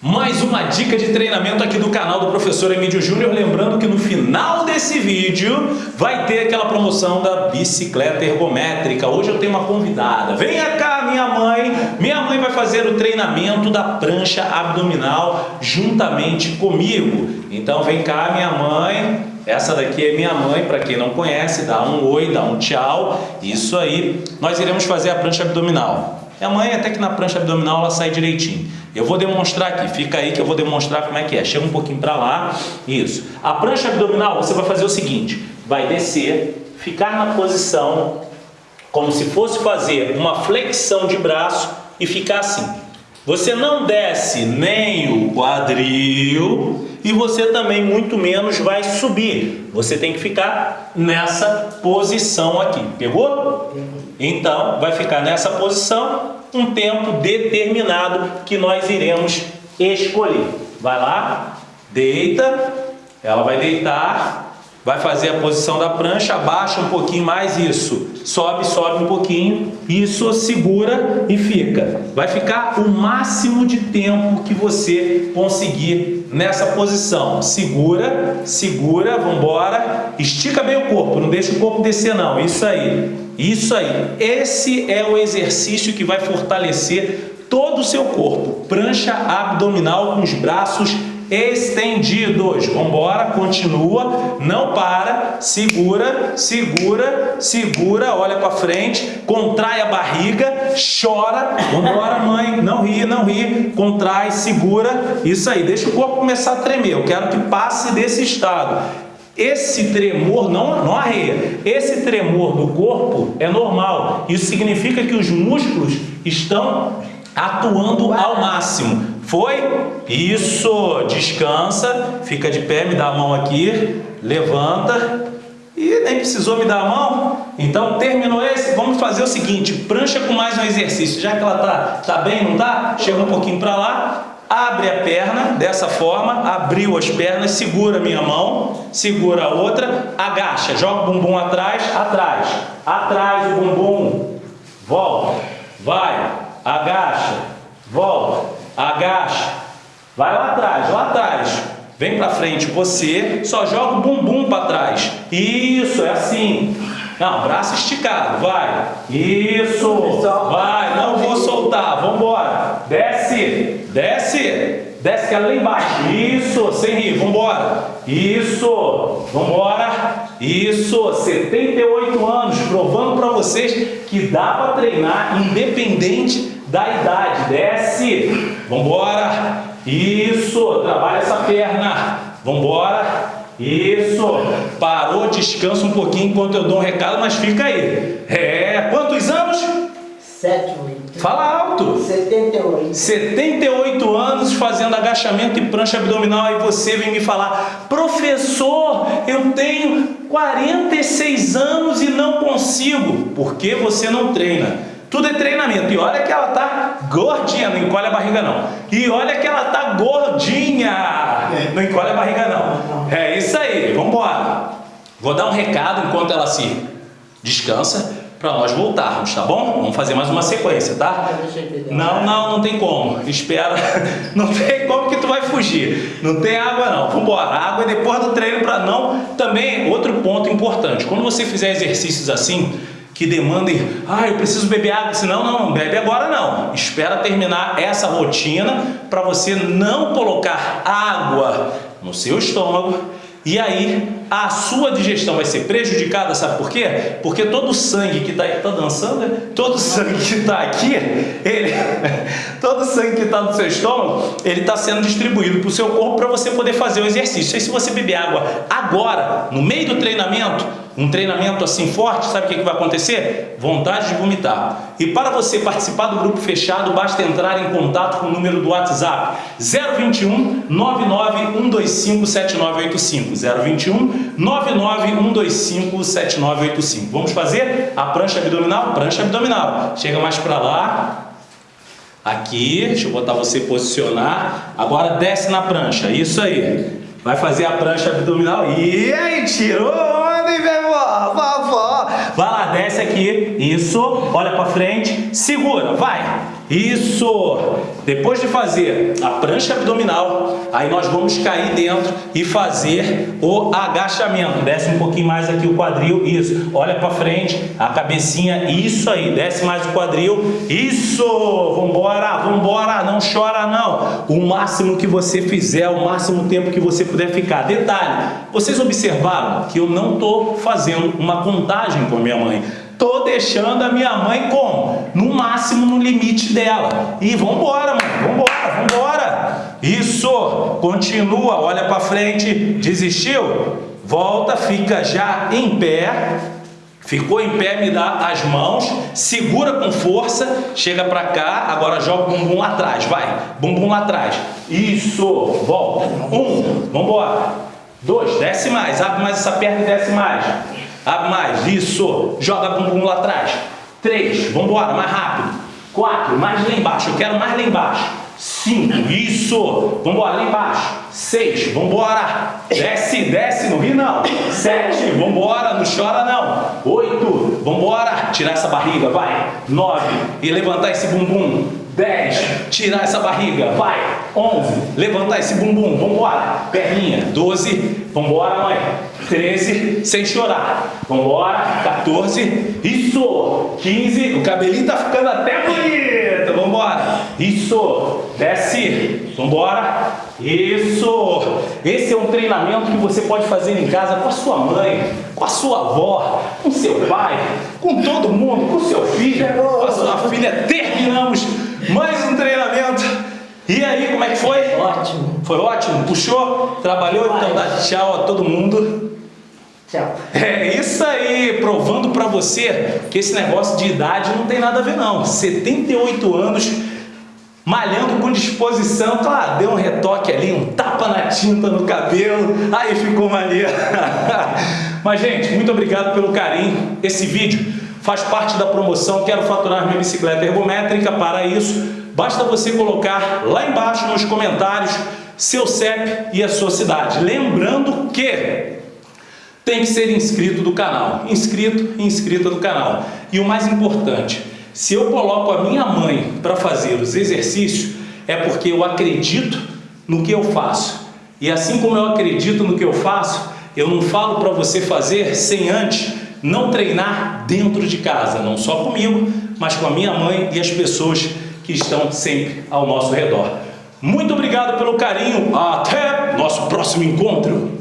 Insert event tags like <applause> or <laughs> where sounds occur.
Mais uma dica de treinamento aqui do canal do Professor Emílio Júnior. Lembrando que no final desse vídeo vai ter aquela promoção da bicicleta ergométrica. Hoje eu tenho uma convidada. Venha cá, minha mãe. Minha mãe vai fazer o treinamento da prancha abdominal juntamente comigo. Então vem cá, minha mãe. Essa daqui é minha mãe, para quem não conhece, dá um oi, dá um tchau. Isso aí. Nós iremos fazer a prancha abdominal. Minha mãe até que na prancha abdominal ela sai direitinho. Eu vou demonstrar aqui, fica aí que eu vou demonstrar como é que é. Chega um pouquinho para lá, isso. A prancha abdominal você vai fazer o seguinte, vai descer, ficar na posição como se fosse fazer uma flexão de braço e ficar assim. Você não desce nem o quadril e você também muito menos vai subir. Você tem que ficar nessa posição aqui. Pegou? Então, vai ficar nessa posição um tempo determinado que nós iremos escolher. Vai lá, deita, ela vai deitar, vai fazer a posição da prancha, abaixa um pouquinho mais, isso, sobe, sobe um pouquinho, isso, segura e fica. Vai ficar o máximo de tempo que você conseguir nessa posição. Segura, segura, vambora, estica bem o corpo, não deixa o corpo descer não, isso aí, isso aí. Esse é o exercício que vai fortalecer todo o seu corpo. Prancha abdominal com os braços estendidos. Vamos embora, continua, não para, segura, segura, segura, olha para frente, contrai a barriga, chora. Vamos embora, mãe, não ri, não ri, contrai, segura, isso aí, deixa o corpo começar a tremer. Eu quero que passe desse estado. Esse tremor não, não arreia. Esse tremor do corpo é normal. Isso significa que os músculos estão atuando ao máximo. Foi? Isso, descansa, fica de pé, me dá a mão aqui, levanta e nem precisou me dar a mão. Então terminou esse, vamos fazer o seguinte, prancha com mais um exercício, já que ela tá, tá bem, não tá? Chega um pouquinho para lá, abre a perna dessa forma, abriu as pernas, segura minha mão, segura a outra, agacha, joga o bumbum atrás, atrás, atrás o bumbum, volta, vai, agacha, volta, agacha, vai lá atrás, lá atrás, vem para frente você, só joga o bumbum para trás, isso, é assim, não, braço esticado, vai, isso, vai, não vou soltar, vamos embora, desce, desce, desce que ela lá embaixo, isso, sem rir, vamos embora, isso, vamos embora, isso, 78 anos, provando para vocês que dá para treinar independente da idade, desce, vambora, isso, trabalha essa perna, vambora, isso, parou, descansa um pouquinho enquanto eu dou um recado, mas fica aí, é, quantos anos? 7, 8. Fala alto. 78. 78 anos fazendo agachamento e prancha abdominal e você vem me falar, professor, eu tenho 46 anos e não consigo. Por que você não treina? Tudo é treinamento. E olha que ela tá gordinha, não encolhe a barriga não. E olha que ela tá gordinha, não encolhe a barriga não. É isso aí, vamos embora. Vou dar um recado enquanto ela se descansa para nós voltarmos, tá bom? Vamos fazer mais uma sequência, tá? Não, não, não tem como. Espera. <laughs> Não tem como que tu vai fugir. Não tem água não. Vamos embora. Água é depois do treino para não. Também outro ponto importante. Quando você fizer exercícios assim, que demandem, ah, eu preciso beber água, senão não, não bebe agora não. Espera terminar essa rotina para você não colocar água no seu estômago e aí a sua digestão vai ser prejudicada, sabe por quê? Porque todo o sangue que está tá dançando, né? todo o <laughs> sangue que está aqui, ele, <laughs> todo o sangue que está no seu estômago, ele está sendo distribuído para o seu corpo para você poder fazer o exercício. E se você beber água agora, no meio do treinamento, um treinamento assim forte, sabe o que, que vai acontecer? Vontade de vomitar. E para você participar do grupo fechado, basta entrar em contato com o número do WhatsApp 021 99125 7985 021 99125 7985 Vamos fazer a prancha abdominal? Prancha abdominal. Chega mais para lá. Aqui, deixa eu botar você posicionar. Agora desce na prancha, isso aí. Vai fazer a prancha abdominal. E aí, tirou! Vai lá, desce aqui. Isso. Olha para frente. Segura. Vai. Isso! Depois de fazer a prancha abdominal, aí nós vamos cair dentro e fazer o agachamento. Desce um pouquinho mais aqui o quadril, isso. Olha para frente, a cabecinha, isso aí. Desce mais o quadril, isso! Vambora, vambora, não chora não. O máximo que você fizer, o máximo tempo que você puder ficar. Detalhe, vocês observaram que eu não estou fazendo uma contagem com a minha mãe. Tô deixando a minha mãe como? No máximo, no limite dela. E vambora, mano. Vambora, vambora. Isso. Continua, olha para frente. Desistiu? Volta, fica já em pé. Ficou em pé, me dá as mãos, segura com força, chega para cá, agora joga o bumbum lá atrás, vai, bumbum lá atrás. Isso, volta. Um, vambora. Dois, desce mais, abre mais essa perna e desce mais. Abre mais, isso. Joga bumbum lá atrás. Três, vamos embora, mais rápido. Quatro, mais lá embaixo, eu quero mais lá embaixo. Cinco, isso. Vamos embora, lá embaixo. Seis, vamos embora. Desce, desce, não ri não. Sete, vamos embora, não chora não. Oito, vamos embora. Tirar essa barriga, vai. Nove, e levantar esse bumbum. 10, tirar essa barriga, vai. 11, levantar esse bumbum, vambora. Perninha, 12, vambora, mãe. 13, sem chorar. Vambora, 14, isso. 15, o cabelinho tá ficando até bonito. Vambora. Isso. Desce. Vambora. Isso. Esse é um treinamento que você pode fazer em casa com a sua mãe, com a sua avó, com seu pai, com todo mundo, com seu filho, com a sua filha. Terminamos mais um treinamento. E aí, como é que foi? Ótimo. Foi ótimo? Puxou? Trabalhou? Então dá tchau a todo mundo. Tchau. É isso aí, provando pra você que esse negócio de idade não tem nada a ver não. 78 anos, malhando com disposição, claro, deu um retoque ali, um tapa na tinta no cabelo, aí ficou maneiro. <laughs> Mas gente, muito obrigado pelo carinho. Esse vídeo faz parte da promoção Quero Faturar Minha Bicicleta Ergométrica. Para isso, basta você colocar lá embaixo nos comentários seu CEP e a sua cidade. Lembrando que tem que ser inscrito do canal. Inscrito e inscrita do canal. E o mais importante, se eu coloco a minha mãe para fazer os exercícios, é porque eu acredito no que eu faço. E assim como eu acredito no que eu faço, eu não falo para você fazer sem antes não treinar dentro de casa, não só comigo, mas com a minha mãe e as pessoas que estão sempre ao nosso redor. Muito obrigado pelo carinho, até nosso próximo encontro!